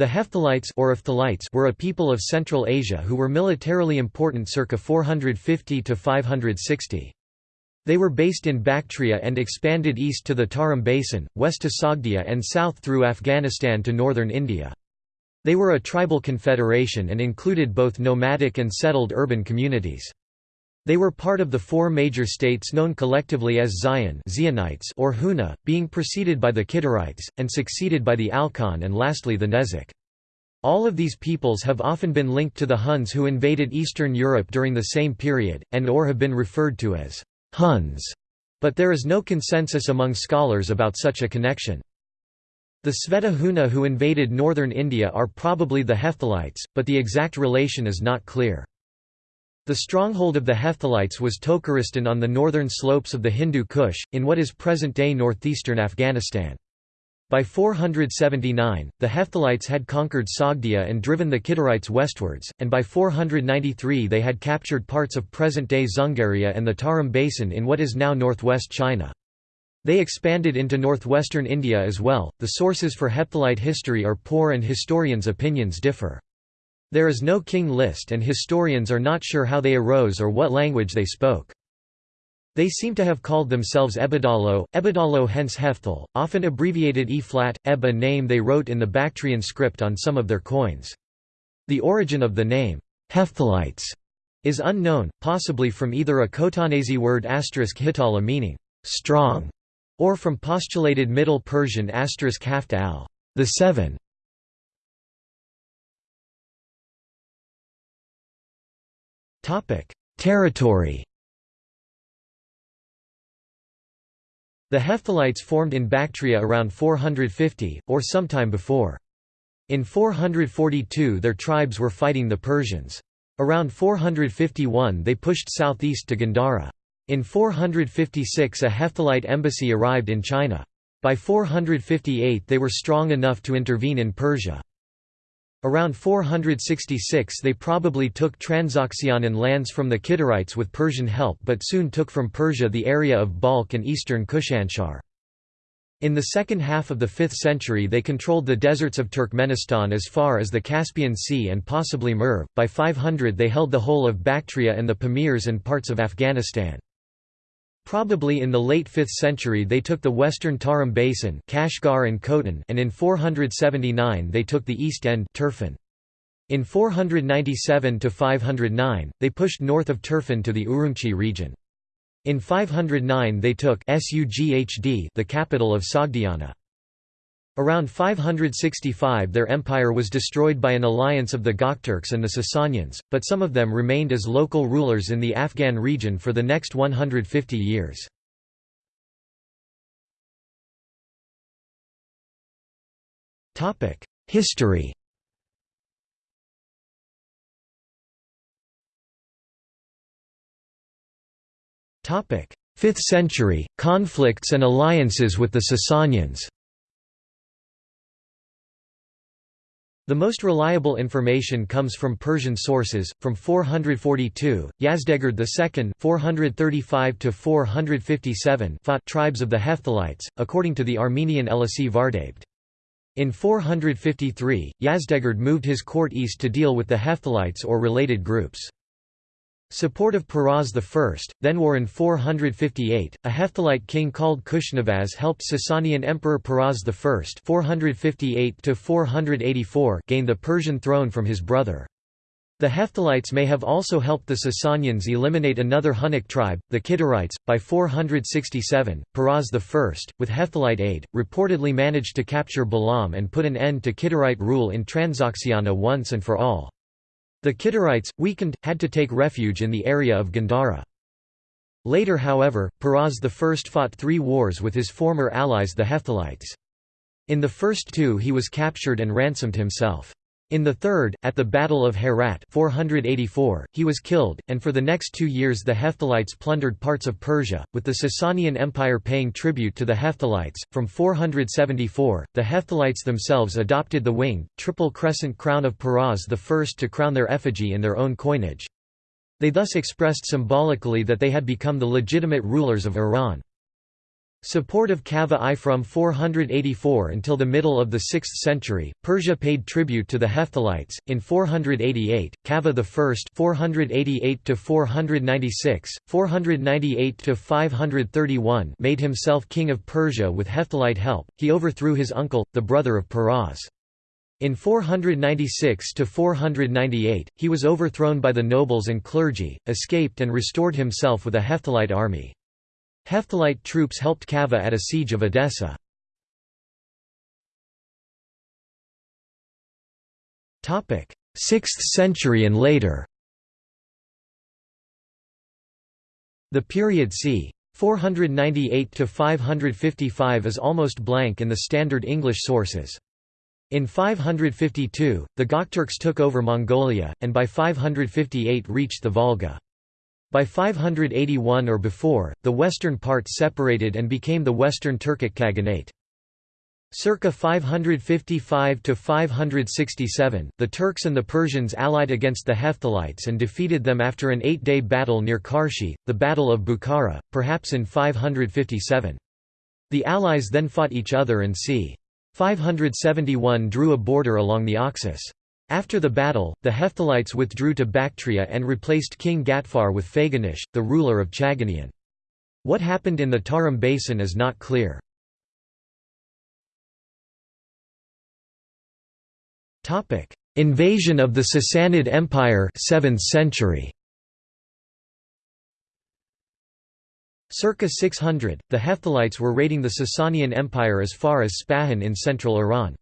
The Hephthalites or Ephthalites were a people of Central Asia who were militarily important circa 450 to 560. They were based in Bactria and expanded east to the Tarim Basin, west to Sogdia and south through Afghanistan to northern India. They were a tribal confederation and included both nomadic and settled urban communities. They were part of the four major states known collectively as Xian or Huna, being preceded by the Kidarites, and succeeded by the Alchon and lastly the Nezek. All of these peoples have often been linked to the Huns who invaded Eastern Europe during the same period, and or have been referred to as Huns, but there is no consensus among scholars about such a connection. The Sveta Huna who invaded northern India are probably the Hephthalites, but the exact relation is not clear. The stronghold of the Hephthalites was Tokaristan on the northern slopes of the Hindu Kush, in what is present-day northeastern Afghanistan. By 479, the Hephthalites had conquered Sogdia and driven the Kidarites westwards, and by 493 they had captured parts of present-day Dzungaria and the Tarim Basin in what is now northwest China. They expanded into northwestern India as well. The sources for Hephthalite history are poor and historians' opinions differ. There is no king list and historians are not sure how they arose or what language they spoke. They seem to have called themselves Ebadalo, Ebadalo hence Hefthal, often abbreviated E-flat, Eb a name they wrote in the Bactrian script on some of their coins. The origin of the name, Hephthalites, is unknown, possibly from either a Khotanese word asterisk hitala meaning, strong, or from postulated Middle Persian asterisk the seven. Territory The Hephthalites formed in Bactria around 450, or sometime before. In 442 their tribes were fighting the Persians. Around 451 they pushed southeast to Gandhara. In 456 a Hephthalite embassy arrived in China. By 458 they were strong enough to intervene in Persia. Around 466 they probably took Transoxianan lands from the Kidarites with Persian help but soon took from Persia the area of Balkh and eastern Kushanshar. In the second half of the 5th century they controlled the deserts of Turkmenistan as far as the Caspian Sea and possibly Merv. By 500 they held the whole of Bactria and the Pamirs and parts of Afghanistan. Probably in the late 5th century they took the western Tarim basin Kashgar and Khotan and in 479 they took the east end Turfan. In 497–509, they pushed north of Turfan to the Urumqi region. In 509 they took Sughd the capital of Sogdiana. Around 565 their empire was destroyed by an alliance of the Gokturks and the Sasanians, but some of them remained as local rulers in the Afghan region for the next 150 years. History Topic: 5th century conflicts and alliances with the Sasanians. The most reliable information comes from Persian sources. From 442, Yazdegerd II (435–457) fought tribes of the Hephthalites, according to the Armenian Elisi Vardabed. In 453, Yazdegerd moved his court east to deal with the Hephthalites or related groups. Support of Peroz I, then war in 458, a Hephthalite king called Kushnavaz helped Sasanian Emperor Peroz I 458 gain the Persian throne from his brother. The Hephthalites may have also helped the Sasanians eliminate another Hunnic tribe, the Kidarites. By 467, Peroz I, with Hephthalite aid, reportedly managed to capture Balam and put an end to Kidarite rule in Transoxiana once and for all. The Kidarites, weakened, had to take refuge in the area of Gandhara. Later however, Peroz I fought three wars with his former allies the Hephthalites. In the first two he was captured and ransomed himself. In the third, at the Battle of Herat 484, he was killed, and for the next two years the Hephthalites plundered parts of Persia, with the Sasanian Empire paying tribute to the Hephthalites. From 474, the Hephthalites themselves adopted the winged, triple crescent crown of Peroz I to crown their effigy in their own coinage. They thus expressed symbolically that they had become the legitimate rulers of Iran. Support of Kavad I from 484 until the middle of the 6th century, Persia paid tribute to the Hephthalites. In 488, Kavad I (488 to 496, 498 to 531) made himself king of Persia with Hephthalite help. He overthrew his uncle, the brother of Peroz. In 496 to 498, he was overthrown by the nobles and clergy, escaped and restored himself with a Hephthalite army. Hephthalite troops helped Kavad at a siege of Edessa. 6th century and later The period c. 498 to 555 is almost blank in the standard English sources. In 552, the Gokturks took over Mongolia, and by 558 reached the Volga. By 581 or before, the western part separated and became the Western Turkic Khaganate. Circa 555 to 567, the Turks and the Persians allied against the Hephthalites and defeated them after an eight-day battle near Karshi, the Battle of Bukhara, perhaps in 557. The allies then fought each other and c. 571 drew a border along the Oxus. After the battle, the Hephthalites withdrew to Bactria and replaced King Gatfar with Faghanish, the ruler of Chaganian. What happened in the Tarim basin is not clear. Invasion of the Sassanid Empire 7th century. Circa 600, the Hephthalites were raiding the Sasanian Empire as far as Spahan in central Iran.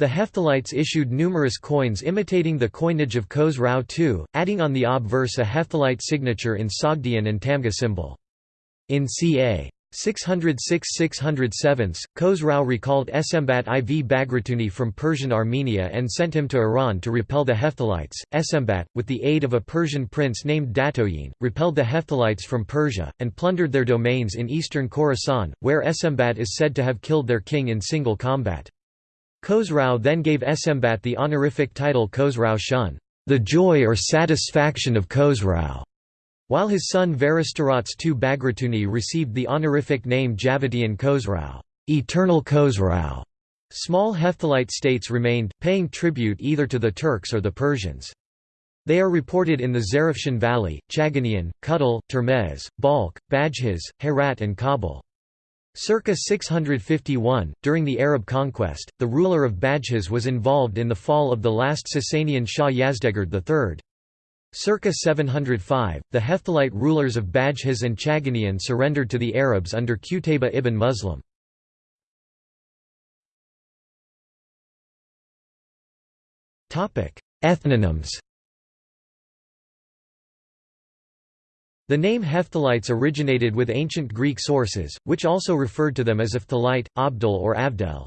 The Hephthalites issued numerous coins imitating the coinage of Khosrau II, adding on the obverse a Hephthalite signature in Sogdian and Tamga symbol. In ca. 606–607, Khosrau recalled Esembat IV Bagratuni from Persian Armenia and sent him to Iran to repel the Hephthalites. Esembat, with the aid of a Persian prince named Datoyin, repelled the Hephthalites from Persia, and plundered their domains in eastern Khorasan, where Esembat is said to have killed their king in single combat. Khosrau then gave Esembat the honorific title Khosrau Shun, the joy or satisfaction of Khosrau, while his son Varastarats II Bagratuni received the honorific name Javadian Khosrau, eternal Khosrau. Small Hephthalite states remained, paying tribute either to the Turks or the Persians. They are reported in the Zarafshan Valley, Chaganian, Kutal, Termez, Balkh, Bajhiz, Herat and Kabul. Circa 651, during the Arab conquest, the ruler of Bajhiz was involved in the fall of the last Sasanian Shah Yazdegerd III. Circa 705, the Hephthalite rulers of Bajhiz and Chaganian surrendered to the Arabs under Qutayba ibn Muslim. Ethnonyms The name Hephthalites originated with ancient Greek sources, which also referred to them as Ephthalite, Abdul or Avdel.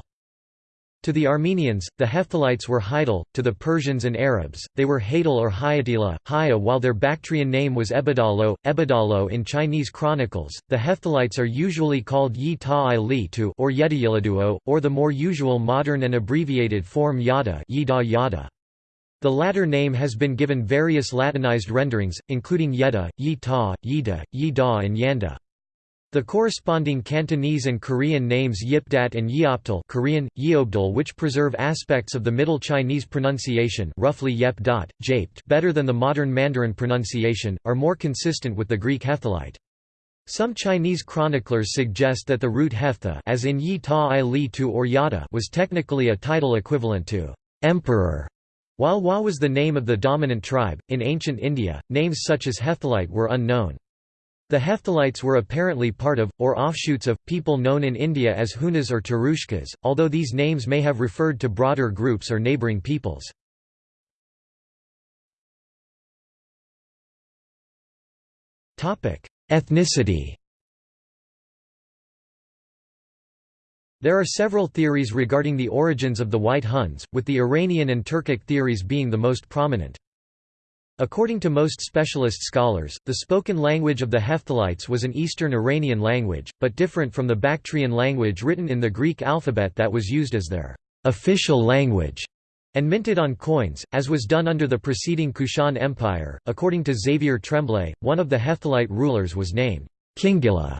To the Armenians, the Hephthalites were Hydal, to the Persians and Arabs, they were Hadal or Hayatila, Haya while their Bactrian name was Ebadalo, Ebadalo in Chinese chronicles. The Hephthalites are usually called Yi Ta Li Tu or Yedayiliduo, or the more usual modern and abbreviated form Yada, Yida Yada. The latter name has been given various Latinized renderings, including Yeda, Yi Ta, Yida, Yi Da and Yanda. The corresponding Cantonese and Korean names Yipdat and Yeopdal Korean, Yeobdal which preserve aspects of the Middle Chinese pronunciation roughly Yep dot, Japed better than the modern Mandarin pronunciation, are more consistent with the Greek Hephthalite. Some Chinese chroniclers suggest that the root Heftha as in Yi Ta I Li Tu or Yada was technically a title equivalent to emperor while Wa was the name of the dominant tribe, in ancient India, names such as Hephthalite were unknown. The Hephthalites were apparently part of, or offshoots of, people known in India as Hunas or Turushkas, although these names may have referred to broader groups or neighbouring peoples. Ethnicity There are several theories regarding the origins of the White Huns, with the Iranian and Turkic theories being the most prominent. According to most specialist scholars, the spoken language of the Hephthalites was an Eastern Iranian language, but different from the Bactrian language written in the Greek alphabet that was used as their official language and minted on coins, as was done under the preceding Kushan Empire. According to Xavier Tremblay, one of the Hephthalite rulers was named Khingila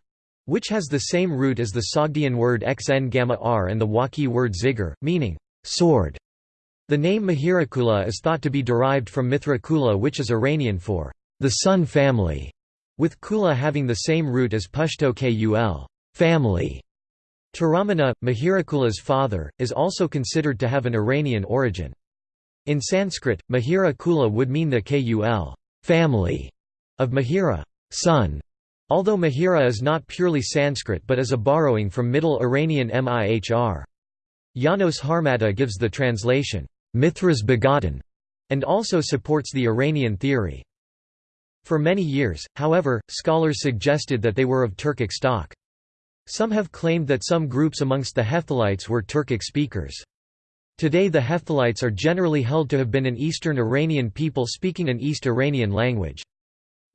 which has the same root as the Sogdian word xn gamma r and the Wakhi word zigar, meaning sword. The name Mihirakula is thought to be derived from Mithrakula which is Iranian for the sun family, with Kula having the same root as Pashto Kul family. Toramana, Mihirakula's father, is also considered to have an Iranian origin. In Sanskrit, Mihira Kula would mean the Kul family of Mihira son", although Mihira is not purely Sanskrit but is a borrowing from Middle Iranian Mihr. Janos Harmata gives the translation, Mithras begotten, and also supports the Iranian theory. For many years, however, scholars suggested that they were of Turkic stock. Some have claimed that some groups amongst the Hephthalites were Turkic speakers. Today the Hephthalites are generally held to have been an Eastern Iranian people speaking an East Iranian language.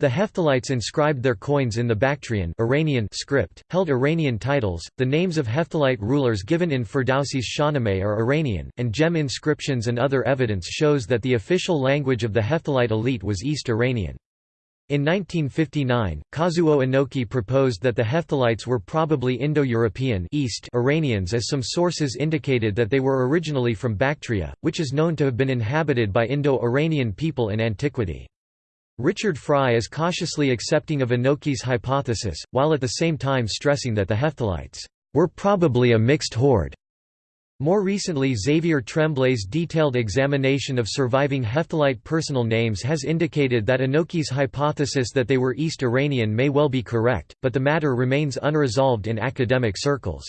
The Hephthalites inscribed their coins in the Bactrian Iranian script, held Iranian titles. The names of Hephthalite rulers given in Ferdowsi's Shahnameh are Iranian, and gem inscriptions and other evidence shows that the official language of the Hephthalite elite was East Iranian. In 1959, Kazuo Inoki proposed that the Hephthalites were probably Indo-European East Iranians as some sources indicated that they were originally from Bactria, which is known to have been inhabited by Indo-Iranian people in antiquity. Richard Frye is cautiously accepting of Inoki's hypothesis, while at the same time stressing that the Hephthalites were probably a mixed horde more recently Xavier Tremblay's detailed examination of surviving Hephthalite personal names has indicated that Inoki's hypothesis that they were East Iranian may well be correct, but the matter remains unresolved in academic circles.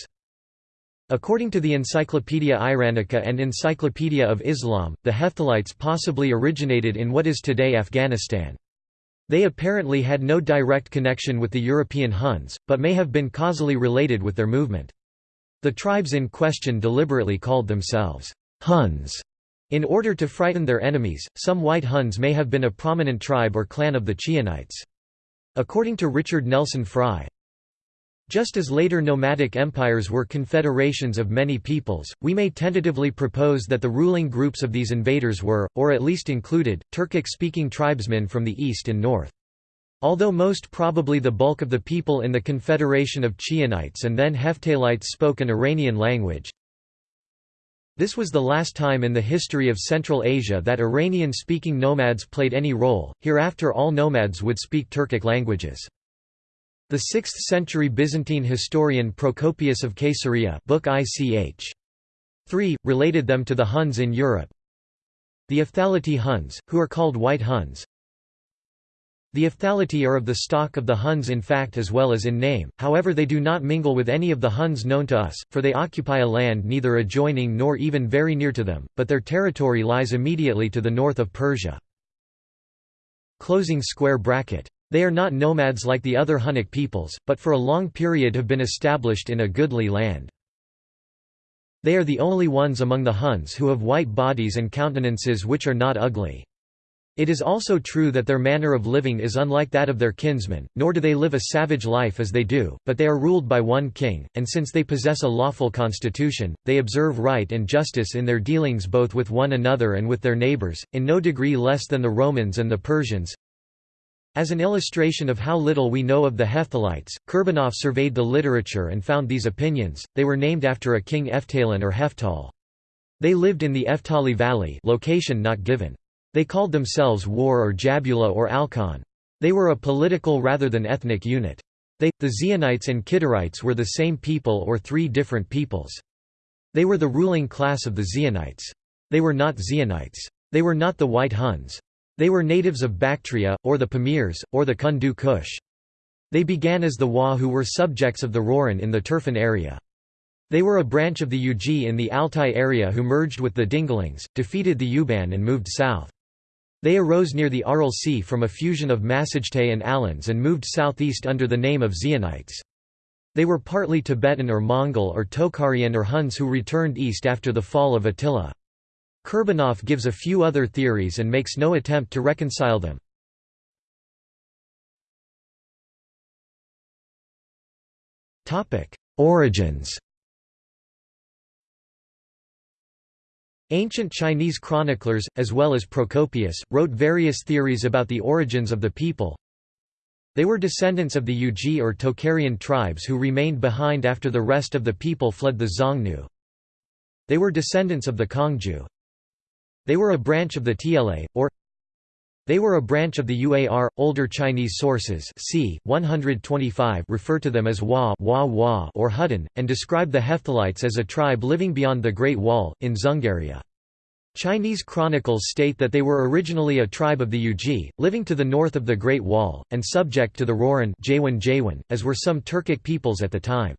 According to the Encyclopaedia Iranica and Encyclopedia of Islam, the Hephthalites possibly originated in what is today Afghanistan. They apparently had no direct connection with the European Huns, but may have been causally related with their movement. The tribes in question deliberately called themselves Huns in order to frighten their enemies. Some white Huns may have been a prominent tribe or clan of the Chionites. According to Richard Nelson Frye, just as later nomadic empires were confederations of many peoples, we may tentatively propose that the ruling groups of these invaders were, or at least included, Turkic-speaking tribesmen from the east and north. Although most probably the bulk of the people in the Confederation of Chionites and then Hephthalites spoke an Iranian language, this was the last time in the history of Central Asia that Iranian-speaking nomads played any role, hereafter all nomads would speak Turkic languages. The 6th-century Byzantine historian Procopius of Caesarea book ICH. 3, related them to the Huns in Europe. The Ophthalati Huns, who are called White Huns, the Ophthalati are of the stock of the Huns in fact as well as in name, however they do not mingle with any of the Huns known to us, for they occupy a land neither adjoining nor even very near to them, but their territory lies immediately to the north of Persia. Closing square bracket. They are not nomads like the other Hunnic peoples, but for a long period have been established in a goodly land. They are the only ones among the Huns who have white bodies and countenances which are not ugly. It is also true that their manner of living is unlike that of their kinsmen, nor do they live a savage life as they do, but they are ruled by one king, and since they possess a lawful constitution, they observe right and justice in their dealings both with one another and with their neighbors, in no degree less than the Romans and the Persians. As an illustration of how little we know of the Hephthalites, Kurbanov surveyed the literature and found these opinions, they were named after a king Efthalin or Heftal. They lived in the Eftali Valley location not given. They called themselves War or Jabula or Alkon. They were a political rather than ethnic unit. They, the Xionites and Kidarites were the same people or three different peoples. They were the ruling class of the Xionites. They were not Xionites. They were not the White Huns. They were natives of Bactria, or the Pamirs, or the Kundu Kush. They began as the Wa who were subjects of the Rouran in the Turfan area. They were a branch of the Uji in the Altai area who merged with the Dingalings, defeated the Uban and moved south. They arose near the Aral Sea from a fusion of Massagetae and Alans and moved southeast under the name of Xionites. They were partly Tibetan or Mongol or Tocharian or Huns who returned east after the fall of Attila. Kurbanov gives a few other theories and makes no attempt to reconcile them. Origins Ancient Chinese chroniclers, as well as Procopius, wrote various theories about the origins of the people. They were descendants of the Yuezhi or Tocharian tribes who remained behind after the rest of the people fled the Xiongnu. They were descendants of the Kongju. They were a branch of the Tla, or they were a branch of the Uar. Older Chinese sources c. 125 refer to them as Wa, Wa, Wa or Hutton, and describe the Hephthalites as a tribe living beyond the Great Wall, in Dzungaria. Chinese chronicles state that they were originally a tribe of the Yuezhi, living to the north of the Great Wall, and subject to the Rouran as were some Turkic peoples at the time.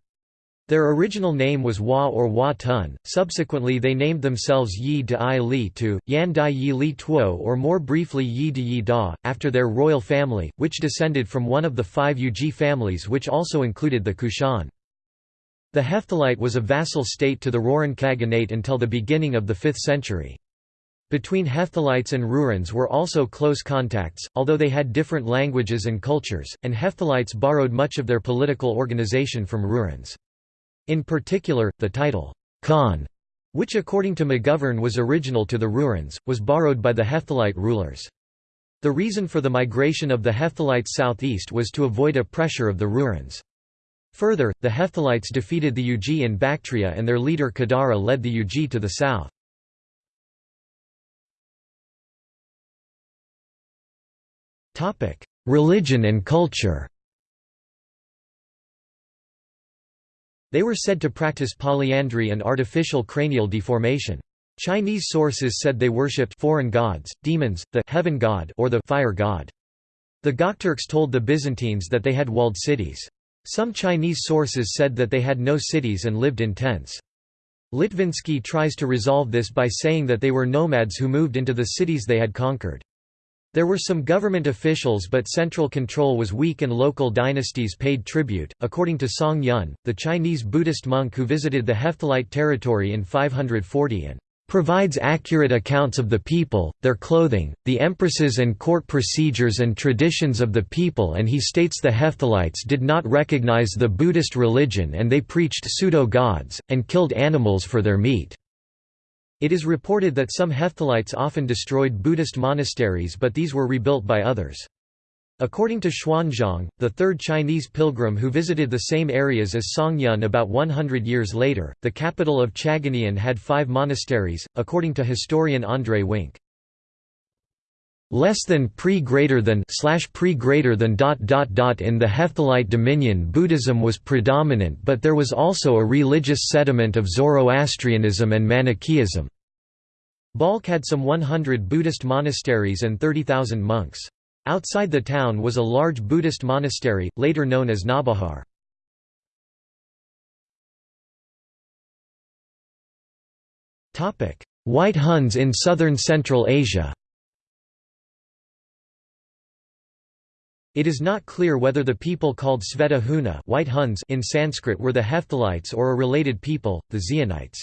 Their original name was Wa or Wa Tun, subsequently they named themselves Yi de I Li Tu, Yan Dai Yi Li Tuo or more briefly Yi de Yi Da, after their royal family, which descended from one of the five Yuezhi families which also included the Kushan. The Hephthalite was a vassal state to the Rouran Khaganate until the beginning of the 5th century. Between Hephthalites and Rourans were also close contacts, although they had different languages and cultures, and Hephthalites borrowed much of their political organization from Rourans. In particular, the title, Khan, which according to McGovern was original to the Rourans, was borrowed by the Hephthalite rulers. The reason for the migration of the Hephthalites southeast was to avoid a pressure of the Rourans. Further, the Hephthalites defeated the Yuezhi in Bactria and their leader Kidara led the Yuezhi to the south. Religion and culture They were said to practice polyandry and artificial cranial deformation. Chinese sources said they worshipped foreign gods, demons, the heaven god or the fire god. The Gokturks told the Byzantines that they had walled cities. Some Chinese sources said that they had no cities and lived in tents. Litvinsky tries to resolve this by saying that they were nomads who moved into the cities they had conquered. There were some government officials, but central control was weak and local dynasties paid tribute. According to Song Yun, the Chinese Buddhist monk who visited the Hephthalite territory in 540 and provides accurate accounts of the people, their clothing, the empresses and court procedures and traditions of the people and he states the Hephthalites did not recognize the Buddhist religion and they preached pseudo-gods, and killed animals for their meat. It is reported that some Hephthalites often destroyed Buddhist monasteries but these were rebuilt by others. According to Xuanzang, the third Chinese pilgrim who visited the same areas as Songyun about 100 years later, the capital of Chagonian had five monasteries, according to historian André Wink. Less than pre greater than slash pre greater than dot dot dot in the Hephthalite dominion Buddhism was predominant but there was also a religious sediment of Zoroastrianism and Manichaeism. Balkh had some 100 Buddhist monasteries and 30,000 monks. Outside the town was a large Buddhist monastery, later known as Nabahar. White Huns in southern Central Asia It is not clear whether the people called Sveta Huna White Huns in Sanskrit were the Hephthalites or a related people, the Xionites.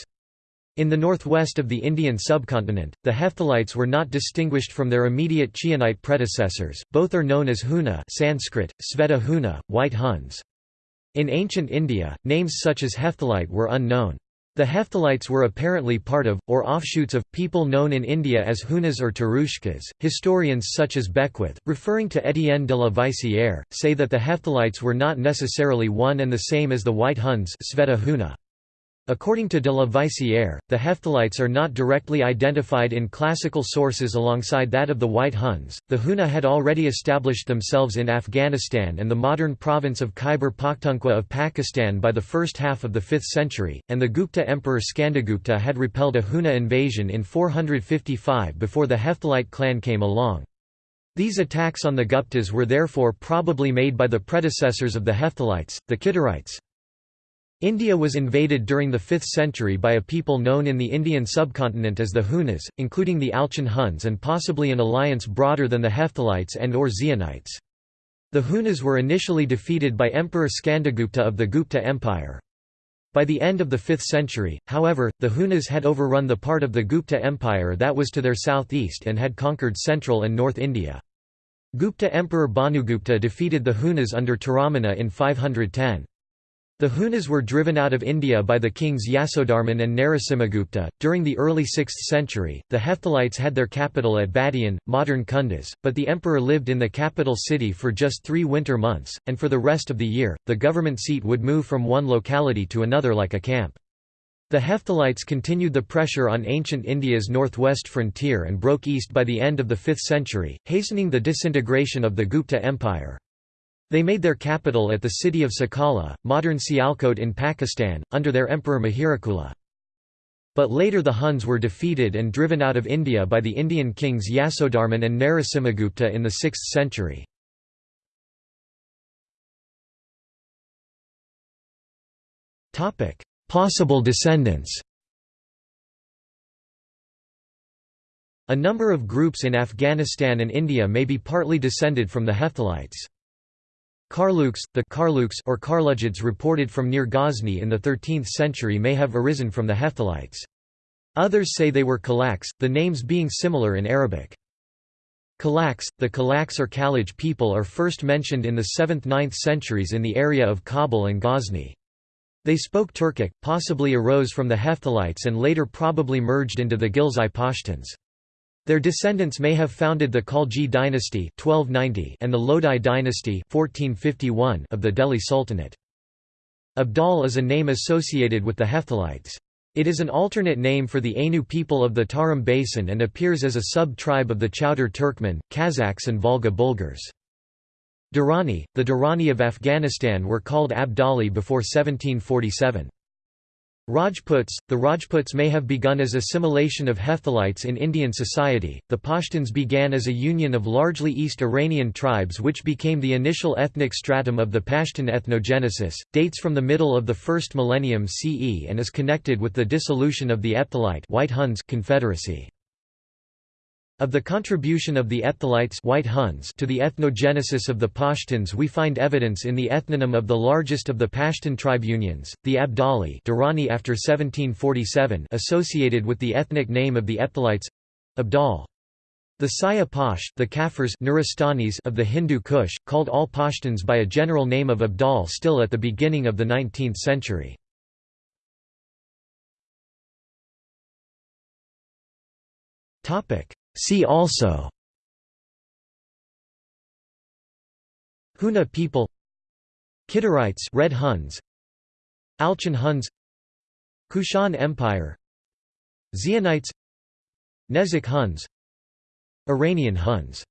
In the northwest of the Indian subcontinent, the Hephthalites were not distinguished from their immediate Chionite predecessors, both are known as Huna Sanskrit, Sveta Huna, White Huns. In ancient India, names such as Hephthalite were unknown. The Hephthalites were apparently part of, or offshoots of, people known in India as Hunas or Tarushkas. Historians such as Beckwith, referring to Étienne de la Vaissière, say that the Hephthalites were not necessarily one and the same as the White Huns Sveta Huna. According to de la Vaissière, the Hephthalites are not directly identified in classical sources alongside that of the White Huns. The Huna had already established themselves in Afghanistan and the modern province of Khyber Pakhtunkhwa of Pakistan by the first half of the 5th century, and the Gupta emperor Skandagupta had repelled a Huna invasion in 455 before the Hephthalite clan came along. These attacks on the Guptas were therefore probably made by the predecessors of the Hephthalites, the Kidarites. India was invaded during the 5th century by a people known in the Indian subcontinent as the Hunas, including the Alchon Huns and possibly an alliance broader than the Hephthalites and or Xionites. The Hunas were initially defeated by Emperor Skandagupta of the Gupta Empire. By the end of the 5th century, however, the Hunas had overrun the part of the Gupta Empire that was to their southeast and had conquered central and north India. Gupta Emperor Bhanugupta defeated the Hunas under Toramana in 510. The Hunas were driven out of India by the kings Yasodharman and Narasimhagupta. During the early 6th century, the Hephthalites had their capital at Badian, modern Kunduz, but the emperor lived in the capital city for just three winter months, and for the rest of the year, the government seat would move from one locality to another like a camp. The Hephthalites continued the pressure on ancient India's northwest frontier and broke east by the end of the 5th century, hastening the disintegration of the Gupta Empire. They made their capital at the city of Sakala, modern Sialkot in Pakistan, under their emperor Mihirakula. But later the Huns were defeated and driven out of India by the Indian kings Yasodharman and Narasimhagupta in the 6th century. Possible descendants A number of groups in Afghanistan and India may be partly descended from the Hephthalites. Karluks, the Karluks or Karlujids reported from near Ghazni in the 13th century may have arisen from the Hephthalites. Others say they were Kalaks, the names being similar in Arabic. Kalaks, the Kalaks or Kalaj people are first mentioned in the 7th–9th centuries in the area of Kabul and Ghazni. They spoke Turkic, possibly arose from the Hephthalites and later probably merged into the Ghilzai Pashtuns. Their descendants may have founded the Khalji dynasty 1290 and the Lodi dynasty 1451 of the Delhi Sultanate. Abdal is a name associated with the Hephthalites. It is an alternate name for the Ainu people of the Tarim Basin and appears as a sub-tribe of the Chowdur Turkmen, Kazakhs and Volga Bulgars. Durrani, the Durrani of Afghanistan were called Abdali before 1747. Rajputs The Rajputs may have begun as assimilation of Hephthalites in Indian society. The Pashtuns began as a union of largely East Iranian tribes which became the initial ethnic stratum of the Pashtun ethnogenesis, dates from the middle of the first millennium CE and is connected with the dissolution of the Ephthalite White Huns confederacy. Of the contribution of the Ephthalites White Huns to the ethnogenesis of the Pashtuns we find evidence in the ethnonym of the largest of the Pashtun tribe unions, the Abdali Durrani after 1747 associated with the ethnic name of the Ephthalites—Abdal. The Saya the Kafirs Nuristanis of the Hindu Kush, called all Pashtuns by a general name of Abdal still at the beginning of the 19th century. Topic See also. Huna people. Kidarites Red Huns. Alchon Huns. Kushan Empire. Xionites Nezek Huns. Iranian Huns